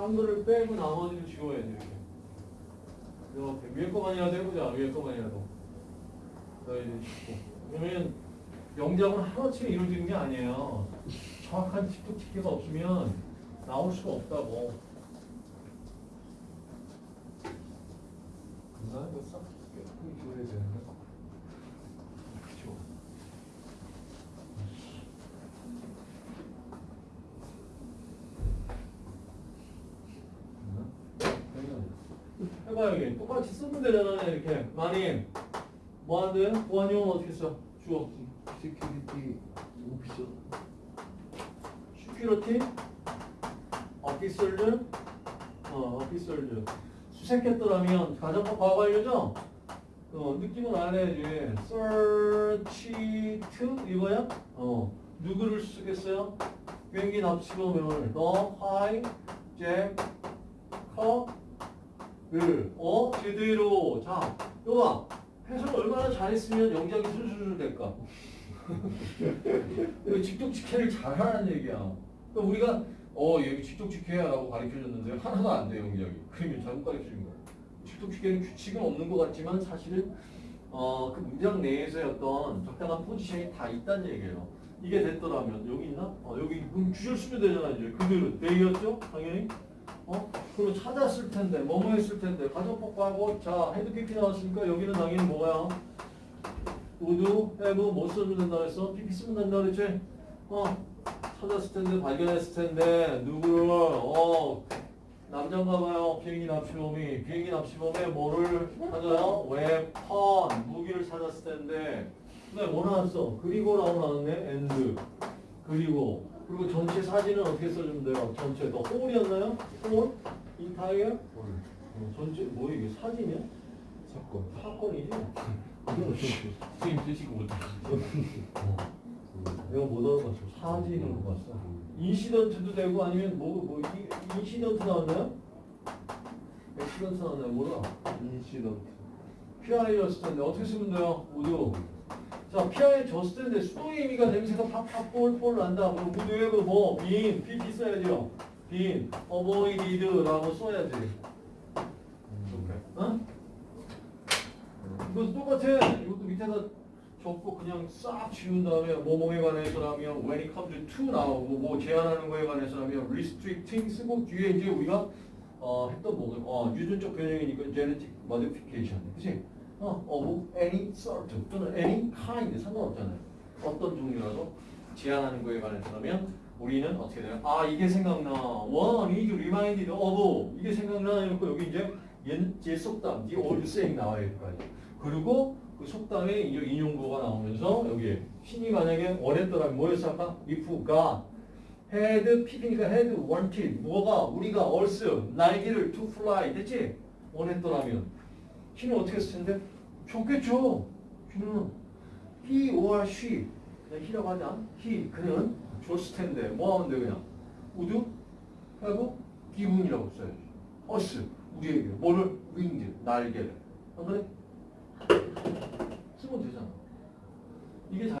한글을 빼고 나머지를 지워야 돼 이렇게. 위에 거만이라도 해보자. 위에 거만이라도. 자 이제 짓고. 그러면 영작은 하루아침에 이루어지는 게 아니에요. 정확한 집도 집계가 없으면 나올 수가 없다고. 나 이거 싹 깨끗이 지워야 되는데. 그쵸. 해봐 여기 똑같이 쓰면 되잖아 이렇게. 많이. 뭐 하는데? 보안요원은 어떻게 써? 주어. security officer security officers 어 officers 수색했더라면 가정법 과거 완료죠? 어 느낌은 알아야지. Searched 이거야? 어. 누구를 수색했어요? 비행기 납치범을. 너 hi- 잭 커, 을, 어, 제대로. 자, 이거 봐. 해설 얼마나 잘했으면 영작이 술술술 될까? 이거 직독직해를 잘하는 얘기야. 그러니까 우리가, 어, 여기 직독직해라고 가르쳐줬는데 하나도 안 돼, 영작이. 그러면 잘못 가르쳐준 거야. 직독직해는 규칙은 없는 것 같지만 사실은, 어, 그 문장 내에서의 어떤 적당한 포지션이 다 있다는 얘기예요. 이게 됐더라면, 여기 있나? 어, 여기, 그럼 주절 쓰면 되잖아, 이제. 그대로. 내였죠? 당연히. 어? 그럼 찾았을 텐데, 뭐뭐 했을 텐데, 가정법하고, 자, had PP 나왔으니까 여기는 당연히 뭐야? would, have, 뭐 써주면 된다 그랬어? PP 쓰면 된다 그랬지? 어, 찾았을 텐데, 발견했을 텐데, 누구를, 어, 남자인가 봐요. 비행기 납치범이. 비행기 납치범에 뭐를 찾아요? weapon, 무기를 찾았을 텐데, 근데 뭐 나왔어? 그리고 라고 나왔네? And. 그리고 그리고 전체 사진은 어떻게 써주면 돼요? 전체 너 whole이었나요? Whole? Entire? 어, 전체 뭐 이게 사진이야? 사건 사건이지? 선생님 쓰시고 못해 내가 못 알아봤어. 사진으로 봤어. Incident도 되고 아니면 뭐, 뭐 이- incident 나왔나요? Accident 나왔나요? 몰라. 인시던트 PI였을 텐데 어떻게 쓰면 돼요? 모두. 자, 줬을 텐데 수동의 의미가 냄새가 팍팍 폴폴 난다. 그럼 모두에 그뭐 빈, PP 써야죠. 빈, avoided라고 써야지. 어? 이것도 똑같아. 이것도 밑에다 적고 그냥 싹 지운 다음에 뭐뭐에 관해서라면 when it comes to 나오고 뭐 제한하는 거에 관해서라면 restricting 쓰고 뒤에 이제 우리가 어, 했던 뭐 어, 유전적 변형이니까 genetic modification. 그치? 어, of any sort 또는 any kind 상관없잖아요. 어떤 종류라도 제한하는 거에 관해서라면 우리는 어떻게 돼요? 아 이게 생각나. One is reminded of 이게 생각나. 이렇게 여기 이제 옛, 옛 속담, the old saying 나와야 될 거 아니에요. 그리고 그 속담에 이제 인용구가 나오면서 여기에 신이 만약에 원했더라면 뭐였어 아까? if God had PP니까 had wanted 뭐가 우리가 us 날개를 to fly 됐지? 원했더라면 신은 어떻게 했을 텐데? 좋겠죠. 신은 he or she 그냥 he라고 하자. he 그는 줬을 텐데 뭐 하면 돼 그냥 would have given이라고 써야지. us 우리에게 뭐를 wings 날개를 안 그래? 쓰면 되잖아. 이게 잘